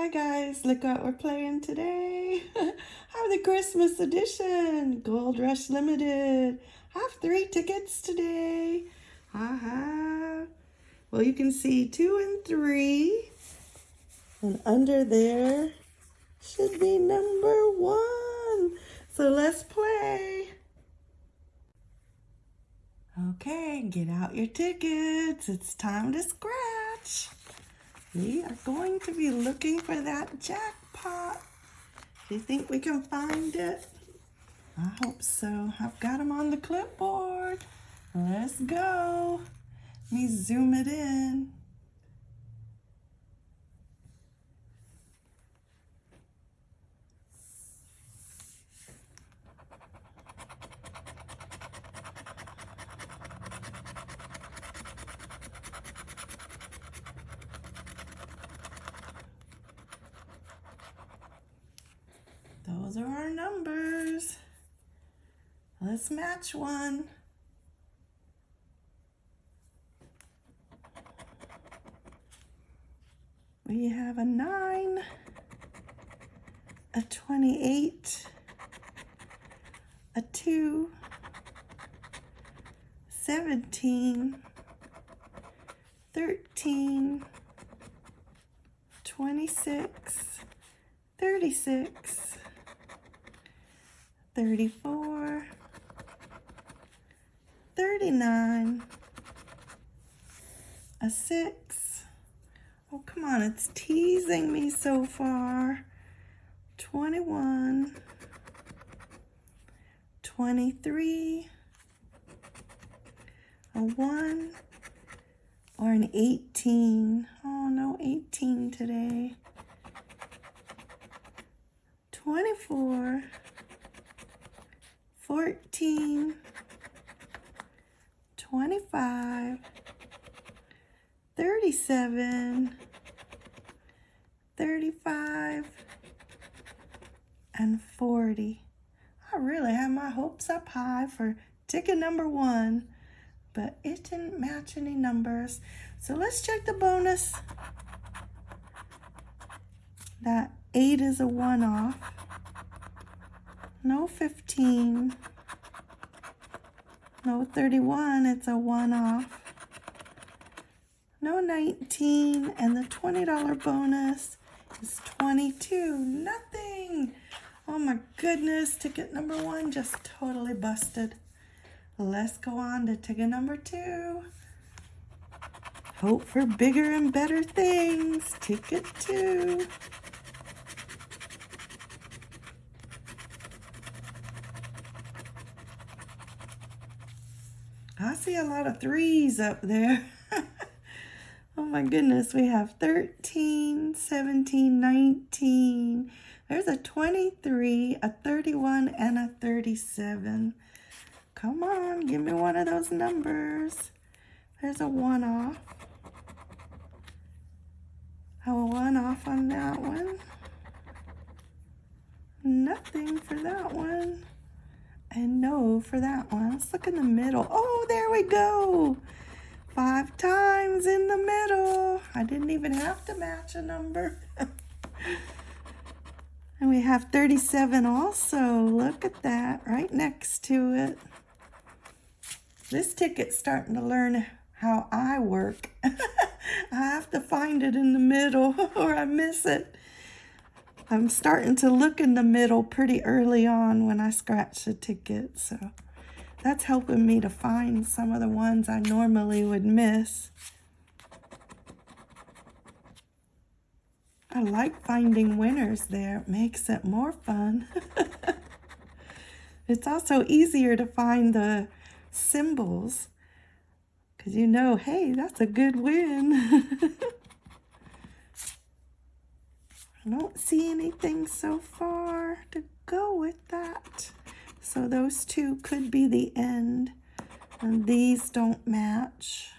Hi guys, look what we're playing today. Have the Christmas edition, Gold Rush Limited. Have three tickets today. Haha. -Ha. Well, you can see two and three. And under there should be number one. So let's play. Okay, get out your tickets. It's time to scratch. We are going to be looking for that jackpot. Do you think we can find it? I hope so. I've got them on the clipboard. Let's go. Let me zoom it in. Those are our numbers. Let's match one. We have a 9, a 28, a 2, 17, 13, 26, 36, 34, 39, a 6. Oh, come on, it's teasing me so far. 21, 23, a 1, or an 18. Oh, no 18 today. 24, 14, 25, 37, 35, and 40. I really had my hopes up high for ticket number one, but it didn't match any numbers. So let's check the bonus. That 8 is a one-off. No 15. No 31, it's a one-off. No 19, and the $20 bonus is 22. Nothing. Oh my goodness, ticket number one just totally busted. Let's go on to ticket number two. Hope for bigger and better things. Ticket two. I see a lot of threes up there. my goodness, we have 13, 17, 19. There's a 23, a 31, and a 37. Come on, give me one of those numbers. There's a one off. A one off on that one. Nothing for that one. And no for that one. Let's look in the middle. Oh, there we go. Five times in the middle. I didn't even have to match a number. and we have 37 also. Look at that right next to it. This ticket's starting to learn how I work. I have to find it in the middle or I miss it. I'm starting to look in the middle pretty early on when I scratch the ticket, so that's helping me to find some of the ones I normally would miss. I like finding winners there. Makes it more fun. it's also easier to find the symbols because you know, hey, that's a good win. I don't see anything so far to go with that. So those two could be the end. And these don't match.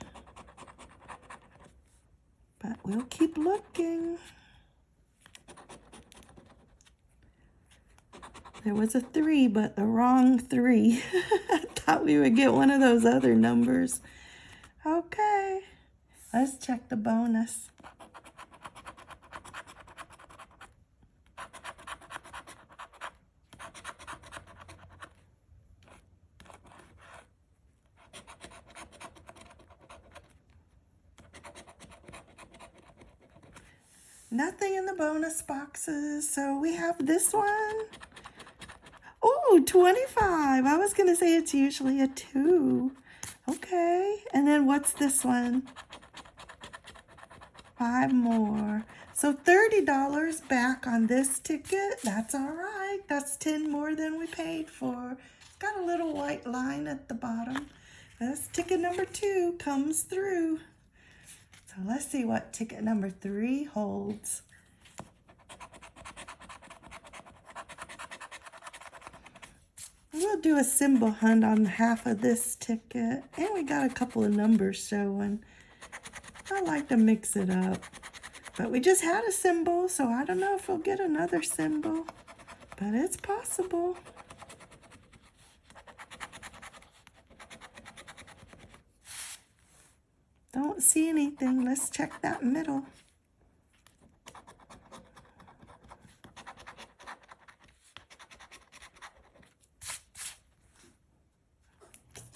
But we'll keep looking. There was a three, but the wrong three. I thought we would get one of those other numbers. Okay, let's check the bonus. Nothing in the bonus boxes. So we have this one. Oh, 25. I was going to say it's usually a 2. Okay. And then what's this one? Five more. So $30 back on this ticket. That's all right. That's 10 more than we paid for. It's got a little white line at the bottom. This ticket number two comes through. So let's see what ticket number three holds. We'll do a symbol hunt on half of this ticket. And we got a couple of numbers showing. I like to mix it up. But we just had a symbol, so I don't know if we'll get another symbol. But it's possible. Don't see anything. Let's check that middle.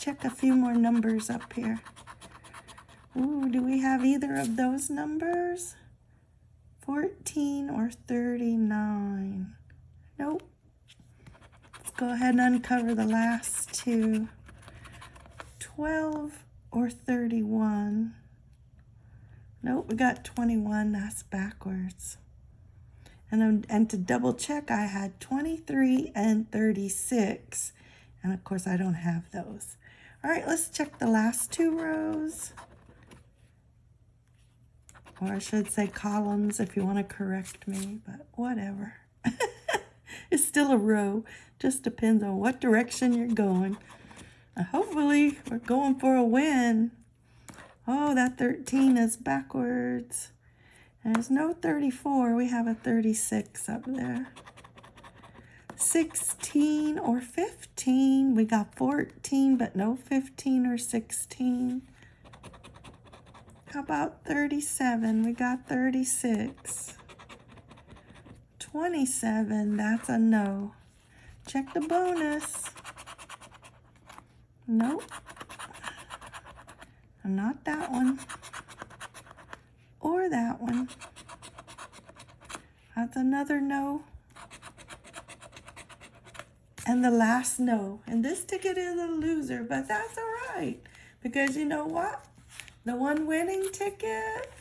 check a few more numbers up here. Ooh, do we have either of those numbers? 14 or 39? Nope. Let's go ahead and uncover the last two. 12 or 31? Nope, we got 21. That's backwards. And, and to double check, I had 23 and 36. And of course, I don't have those. All right, let's check the last two rows. Or I should say columns if you want to correct me, but whatever. it's still a row. Just depends on what direction you're going. Hopefully, we're going for a win. Oh, that 13 is backwards. There's no 34. We have a 36 up there. 16 or 15. We got 14, but no 15 or 16. How about 37? We got 36. 27, that's a no. Check the bonus. Nope. Not that one. Or that one. That's another no and the last no. And this ticket is a loser, but that's all right. Because you know what? The one winning ticket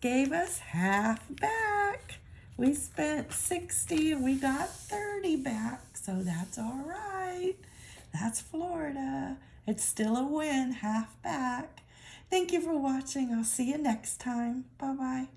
gave us half back. We spent 60 and we got 30 back. So that's all right. That's Florida. It's still a win, half back. Thank you for watching. I'll see you next time. Bye-bye.